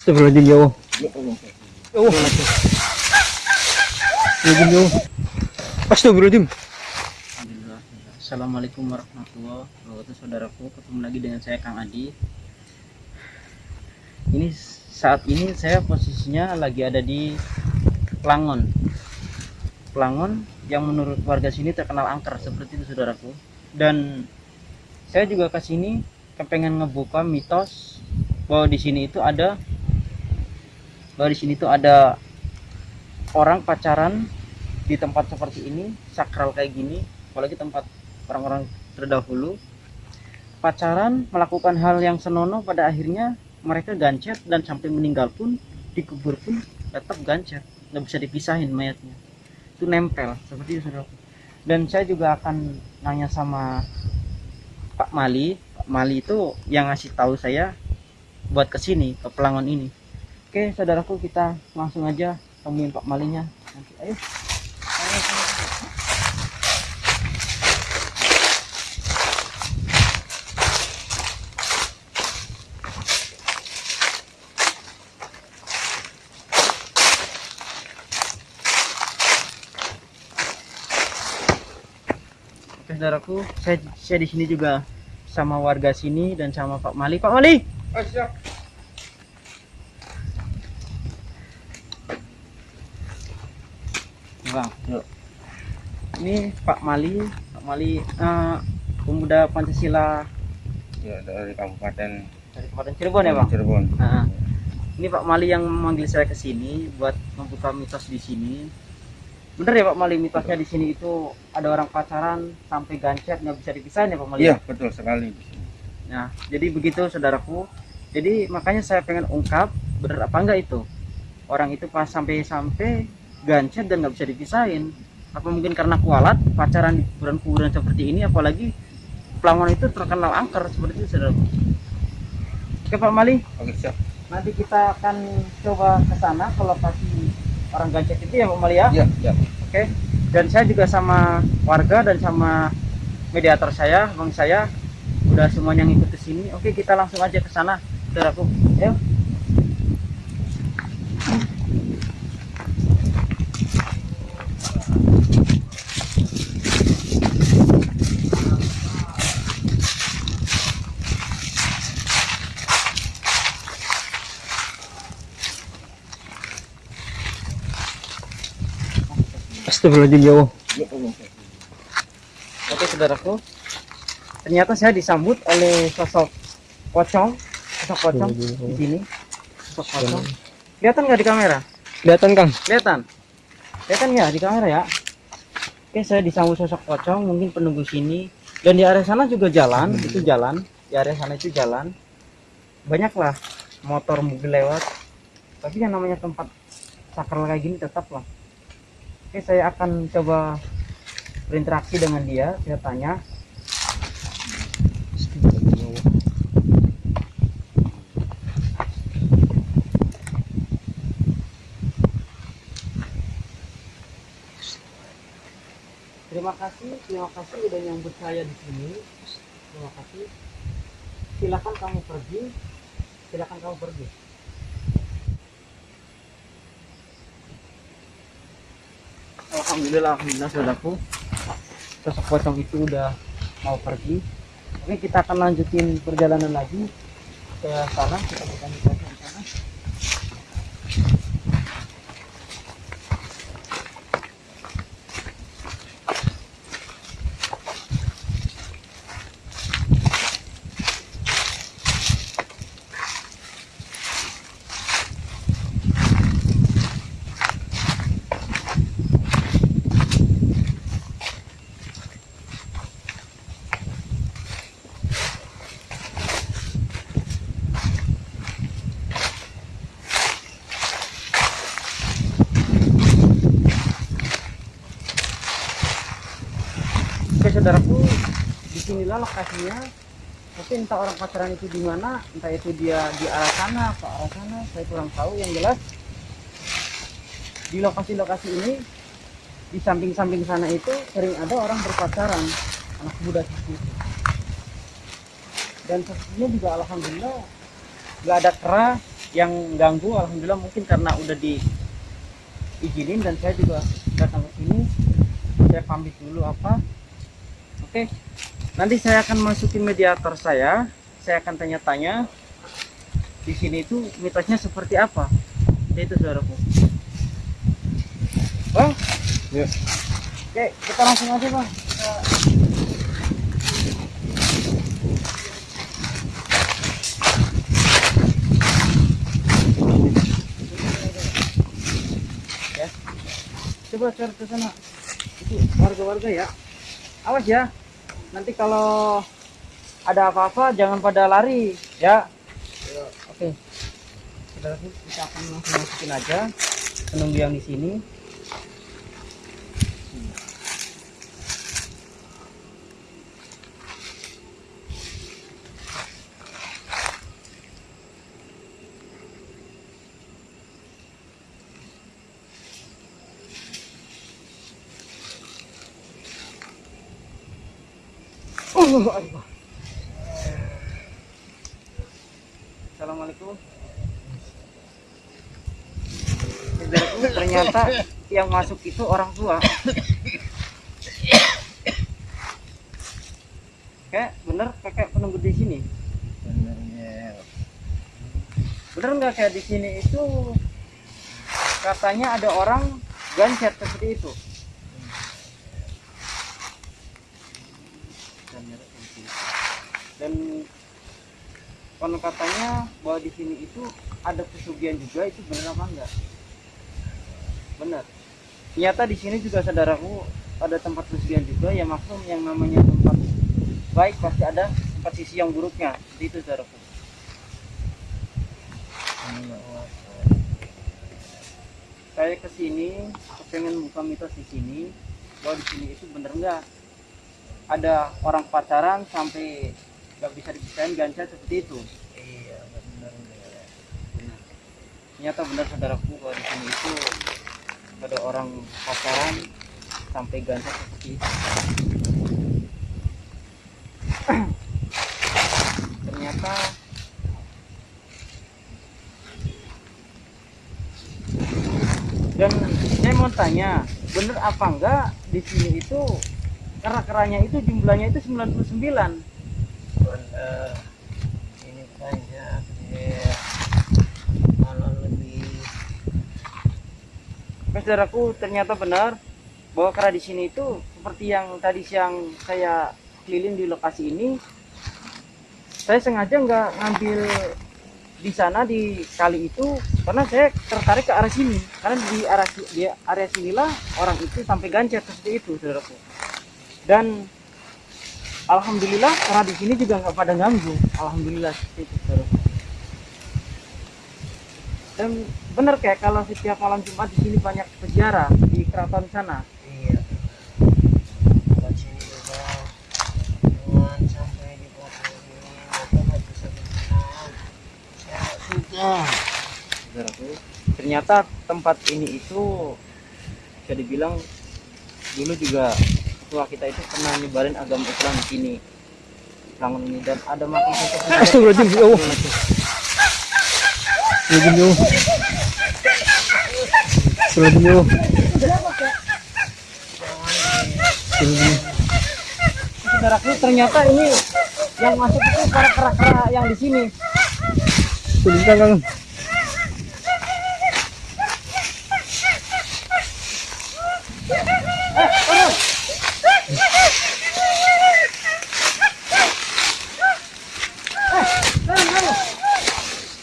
Astagfirullahaladzim ya Allah. Ya Allah. Ya Allah. Astagfirullahaladzim. Assalamualaikum warahmatullahi wabarakatuh saudaraku ketemu lagi dengan saya Kang Adi ini saat ini saya posisinya lagi ada di Pelangon Pelangon yang menurut warga sini terkenal angker seperti itu saudaraku dan saya juga ke sini kepengen ngebuka mitos bahwa di sini itu ada bahwa di sini itu ada orang pacaran di tempat seperti ini sakral kayak gini apalagi tempat orang-orang terdahulu. Pacaran melakukan hal yang senonoh pada akhirnya mereka gancet dan sampai meninggal pun dikubur pun tetap gancet. Nggak bisa dipisahin mayatnya. Itu nempel seperti itu saudara. Dan saya juga akan nanya sama Pak Mali. Pak Mali itu yang ngasih tahu saya buat ke sini ke Pelangon ini oke saudaraku kita langsung aja temuin Pak Malinya. Nanti ayo. Saudaraku, saya, saya di sini juga sama warga sini dan sama Pak Mali. Pak Mali, Bang, yuk. Ini Pak Mali, Pak Mali eh, pemuda Pancasila Ya dari Kabupaten dari Kabupaten Cirebon ya Bang. Cirebon. Nah, ini Pak Mali yang memanggil saya ke sini buat membuka mitos di sini. Bener ya Pak Mali mitosnya di sini itu ada orang pacaran sampai gancet nggak bisa dipisahin ya Pak Mali? Iya betul sekali. Nah, jadi begitu saudaraku. Jadi makanya saya pengen ungkap bener apa enggak itu. Orang itu pas sampai-sampai gancet dan nggak bisa dipisahin. Apa mungkin karena kualat pacaran di kuburan-kuburan seperti ini apalagi Pelangon itu terkenal angker seperti itu saudaraku. Oke Pak Mali, Oke siap. nanti kita akan coba ke sana ke lokasi orang gancet itu ya Pak Mali ya. Iya iya. Oke. Dan saya juga sama warga dan sama mediator saya, bang saya udah semuanya ngikut ke sini. Oke, kita langsung aja ke sana, saudaraku. Ayo. Astagfirullahaladzim ya Allah. Oke, saudaraku. Ternyata saya disambut oleh sosok pocong, sosok pocong di sini. Sosok pocong. Kelihatan nggak di kamera? Kelihatan Kang. Kelihatan? Kelihatan nggak di kamera ya? Oke, saya disambut sosok pocong, mungkin penunggu sini. Dan di area sana juga jalan, itu jalan. Di area sana itu jalan. Banyaklah motor mobil lewat. Tapi yang namanya tempat sakral kayak gini tetap lah. Oke, saya akan coba berinteraksi dengan dia. Saya tanya, ya. Terima kasih, terima kasih udah nyambut saya di sini. Terima kasih. Silakan kamu pergi. Silakan kamu pergi. Alhamdulillah, alhamdulillah saudaraku. Sosok pocong itu udah mau pergi. Oke, kita akan lanjutin perjalanan lagi ke sana. Kita akan ke sana. Oke saudaraku, lokasinya. Tapi entah orang pacaran itu di mana, entah itu dia di arah sana atau arah sana, saya kurang tahu. Yang jelas di lokasi-lokasi ini, di samping-samping sana itu sering ada orang berpacaran, anak muda seperti itu. Dan sepertinya juga alhamdulillah nggak ada kera, yang ganggu alhamdulillah mungkin karena udah diizinin dan saya juga datang ke sini saya pamit dulu apa oke nanti saya akan masukin mediator saya. Saya akan tanya-tanya. Di sini itu mitosnya seperti apa? Itu saudaraku bang Ya. oke kita langsung aja bang. Kita- ya. Coba cari ke sana. Itu warga-warga ya. Awas ya nanti kalau ada apa-apa jangan pada lari ya. Oke. Saudara, kita akan langsung masukin aja penunggu yang di sini Assalamualaikum. Ternyata yang masuk itu orang tua. Kayak bener kakek penunggu di sini. Bener nggak kayak di sini itu katanya ada orang gancet seperti itu. Dan konon katanya bahwa di sini itu ada pesugihan juga itu benar apa enggak? Benar. Ternyata di sini juga saudaraku ada tempat pesugihan juga ya maksud yang namanya tempat baik pasti ada tempat sisi yang buruknya. Itu saudaraku. saya ke sini pengen buka mitos di sini bahwa di sini itu bener nggak ada orang pacaran sampai nggak bisa dipisahin gancet seperti itu. Iya bener Benar. ternyata benar saudaraku bahwa di sini itu ada orang pacaran sampai gancet seperti itu. Ternyata dan saya mau tanya bener apa enggak di sini itu kera-keranya itu jumlahnya itu 99 bener ini banyak malah lebih Mas saudaraku ternyata benar bahwa kera di sini itu seperti yang tadi siang saya keliling di lokasi ini saya sengaja nggak ngambil di sana di kali itu karena saya tertarik ke arah sini. Karena di arah di area sinilah orang itu sampai gancet seperti itu saudaraku. Dan alhamdulillah karena di sini juga nggak pada ganggu. Alhamdulillah seperti itu saudaraku dan benar kayak kalau setiap malam Jumat di sini banyak peziarah di keraton sana. Iya. Buat sini juga jangan sampai di bawah ini maka nggak bisa berenang ya sudah saudaraku ternyata tempat ini itu bisa dibilang dulu juga tua kita itu pernah nyebarin agama Islam di sini Langun ini dan ada makam Astagfirullahaladzim, ya Allah. Astagfirullahaladzim, ya Allah. Astagfirullahaladzim, ya Allah. Astagfirullahaladzim. saudaraku ternyata ini yang masuk itu para kera-kera yang di sini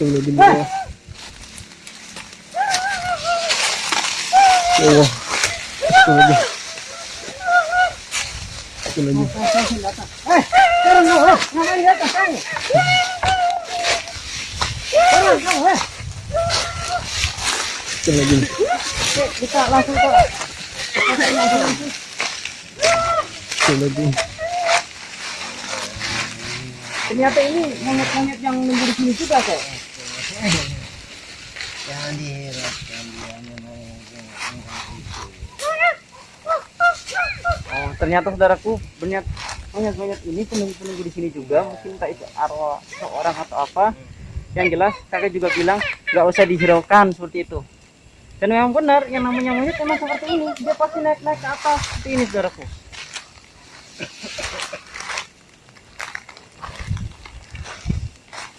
Sebentar, Kang. Astagfirullahaladzim, ya Allah. Ya Allah. Astagfirullahaladzim. Astagfirullahaladzim. Astagfirullahaladzim. Oke, kita langsung ke Astagfirullahaladzim. ternyata ini monyet-monyet yang nunggu di sini juga kok jangan dihiraukan dia memang yang Oh, ternyata saudaraku banyak banyak banyak ini penunggu-penunggu di sini juga. Mungkin entah itu arwah seorang atau apa. Yang jelas kakek juga bilang nggak usah dihiraukan seperti itu. Dan memang benar yang namanya monyet memang seperti ini. Dia pasti naik naik ke atas. Seperti ini saudaraku.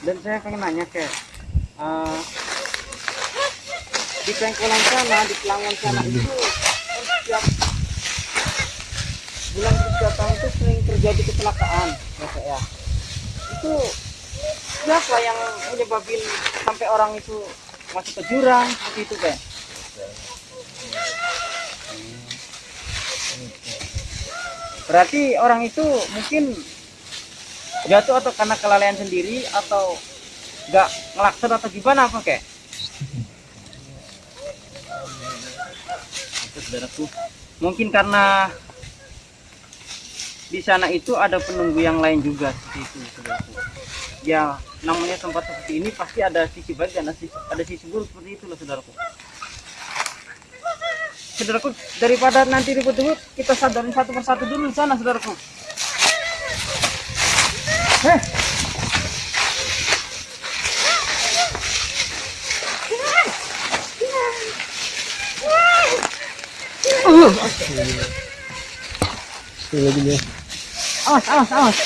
Dan saya pengen nanya ke eh, di pengkolan sana di pelangon sana itu kan setiap bulan setiap tahun itu sering terjadi kecelakaan ya Kak, ya. Itu siapa yang menyebabin sampai orang itu masuk ke jurang seperti itu kan berarti orang itu mungkin jatuh atau karena kelalaian sendiri atau nggak ngelakson atau gimana apa saudaraku mungkin karena di sana itu ada penunggu yang lain juga seperti itu saudaraku ya namanya tempat seperti ini pasti ada sisi baik dan ada sisi, buruk seperti itu loh saudaraku saudaraku daripada nanti ribut-ribut kita sadarin satu persatu dulu di sana saudaraku eh Sekali lagi. Awas awas awas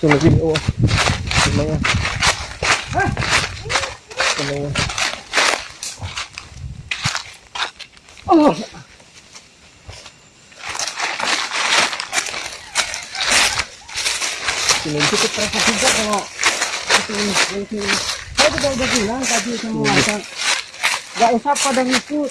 Sekali lagi bro. Tenang. Tenang. oh Sekali lagi. cukup terasa juga kalau itu ini itu ini. saya juga udah bilang tadi sama warga nggak usah pada ngikut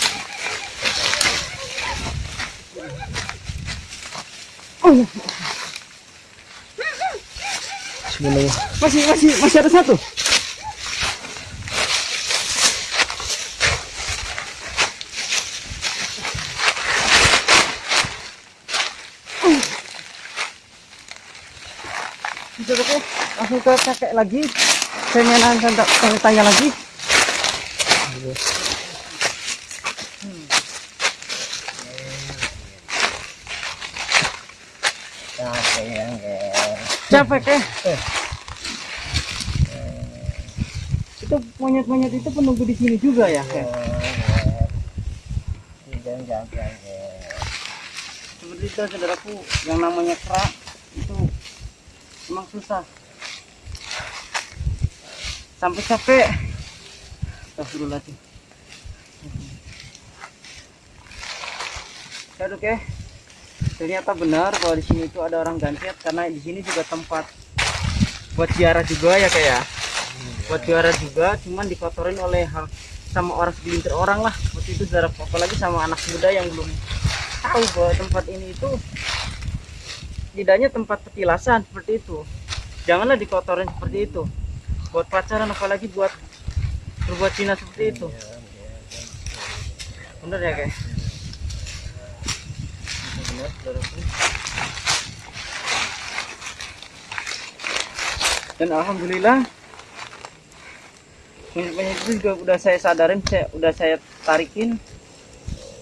Bismillah. masih masih masih ada satu Sudah oke, langsung ke kakek lagi. Saya mainan tanya, lagi yang Capek ya? Itu monyet-monyet itu penunggu di sini juga ya? Kek? Capek seperti itu saudaraku yang namanya kerak itu emang susah sampai capek Astagfirullahaladzim ya dok ya ternyata benar bahwa di sini itu ada orang gantiat karena di sini juga tempat buat ziarah juga ya kayak buat ziarah juga cuman dikotorin oleh hal sama orang segelintir orang lah. Seperti itu saudara apalagi sama anak muda yang belum tahu bahwa tempat ini itu tidaknya tempat petilasan seperti itu. Janganlah dikotorin seperti itu. Buat pacaran apalagi buat berbuat zina seperti itu. Bener ya kayak saudaraku dan alhamdulillah banyak itu juga udah saya sadarin saya udah saya tarikin.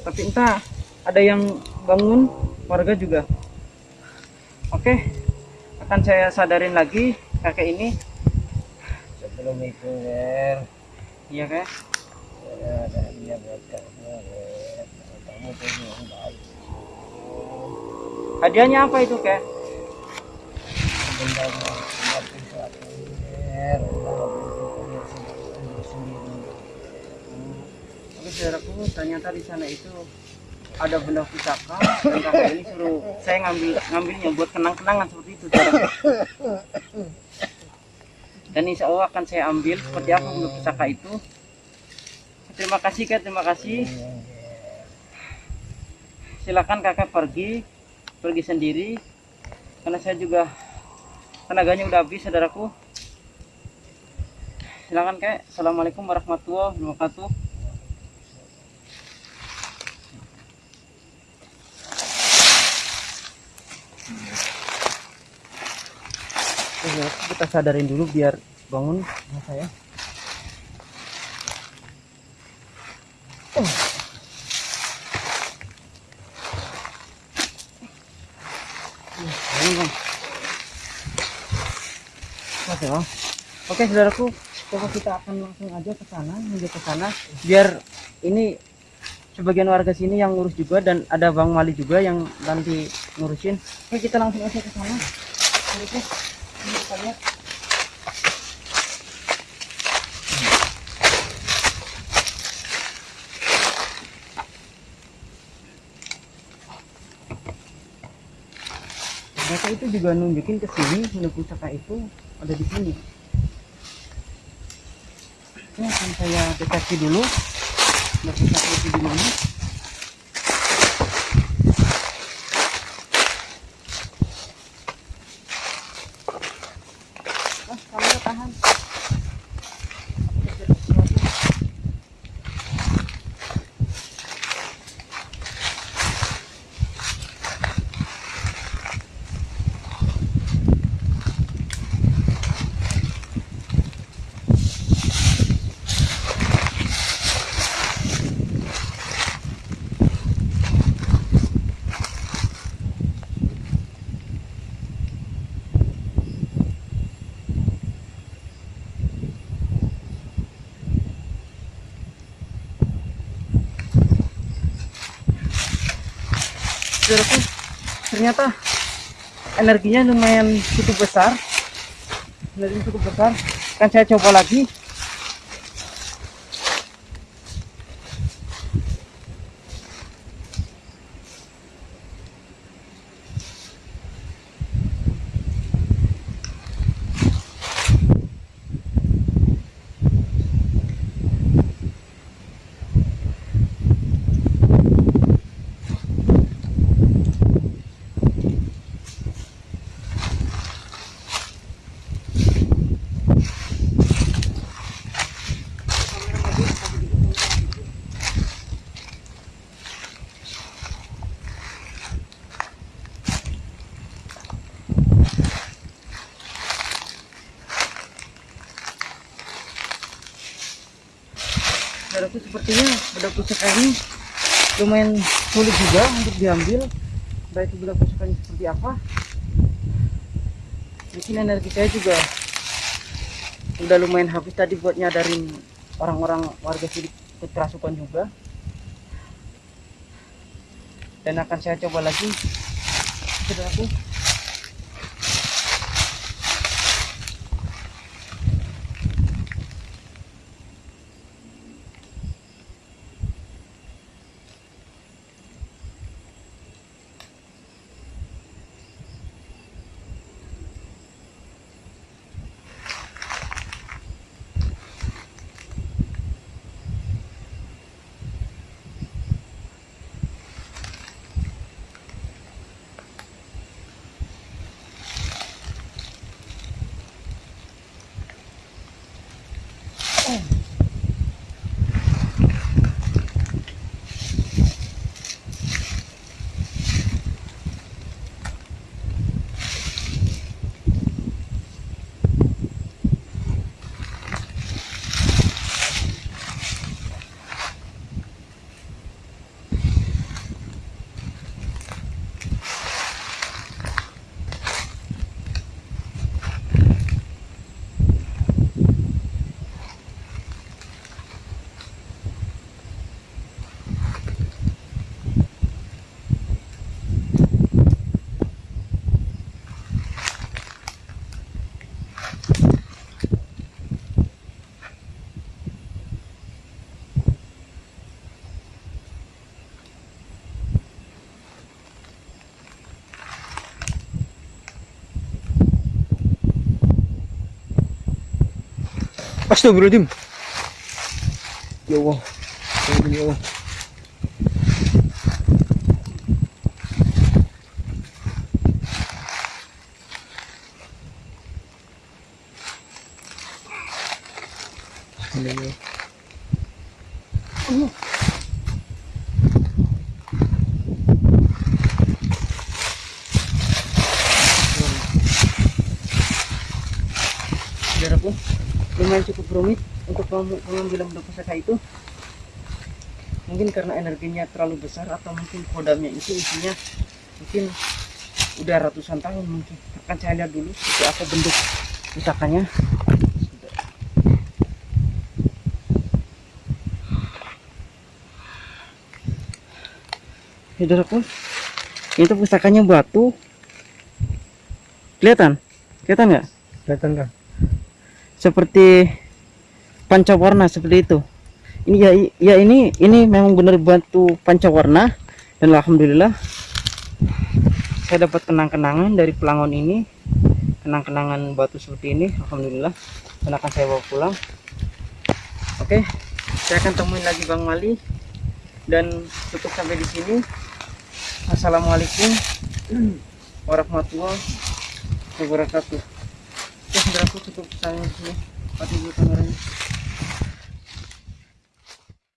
Tapi entah ada yang bangun warga juga. Oke akan saya sadarin lagi kakek ini. Sebelum itu Ger iya kak. Saya ada hadiah buat kamu kamu tuh yang baik hadiahnya apa itu sendiri Oke saudaraku, ternyata di sana itu ada benda pusaka dan kakek ini suruh saya ngambil ngambilnya buat kenang-kenangan seperti itu saudaraku. Dan insya Allah akan saya ambil seperti apa benda pusaka itu. Terima kasih kak, terima kasih. Silakan kakak pergi, pergi sendiri, karena saya juga tenaganya udah habis saudaraku. Silakan kek. Assalamualaikum warahmatullahi wabarakatuh. Kita sadarin dulu biar bangun saya. Bangun, Bang. Bang. Oke, saudaraku, coba kita akan langsung aja ke sana, menuju ke sana, biar ini sebagian warga sini yang ngurus juga dan ada Bang Mali juga yang nanti ngurusin. Oke, kita langsung aja ke sana. Oke, kita lihat. mereka itu juga nunjukin ke sini menu pusaka itu ada di sini. Ini akan saya deteksi dulu. Menu pusaka itu saudaraku ternyata energinya lumayan cukup besar. Energinya cukup besar. Kan saya coba lagi saudaraku sepertinya bedak pusaka ini lumayan sulit juga untuk diambil. Baik itu pusakanya seperti apa. Mungkin energi saya juga udah lumayan habis tadi buat nyadarin orang-orang warga sini kerasukan juga. Dan akan saya coba lagi. Saudaraku Astagfirullahaladzim. Ya Allah. Ya Allah. Ya Allah. Allah. Cukup rumit untuk pengambilan benda pusaka itu. Mungkin karena energinya terlalu besar atau mungkin kodamnya itu isinya mungkin udah ratusan tahun mungkin. Akan saya lihat dulu seperti apa bentuk pusakanya saudaraku itu pusakanya batu. Kelihatan? Kelihatan nggak? Kelihatan kan? Seperti pancawarna seperti itu. Ini ya ya ini ini memang benar batu pancawarna dan alhamdulillah saya dapat kenang-kenangan dari pelangon ini. Kenang-kenangan batu seperti ini alhamdulillah dan akan saya bawa pulang. Oke, saya akan temuin lagi Bang Mali dan tutup sampai di sini. Assalamualaikum warahmatullahi wabarakatuh. Oke, saudaraku cukup sampai di sini. Mati dulu kameranya.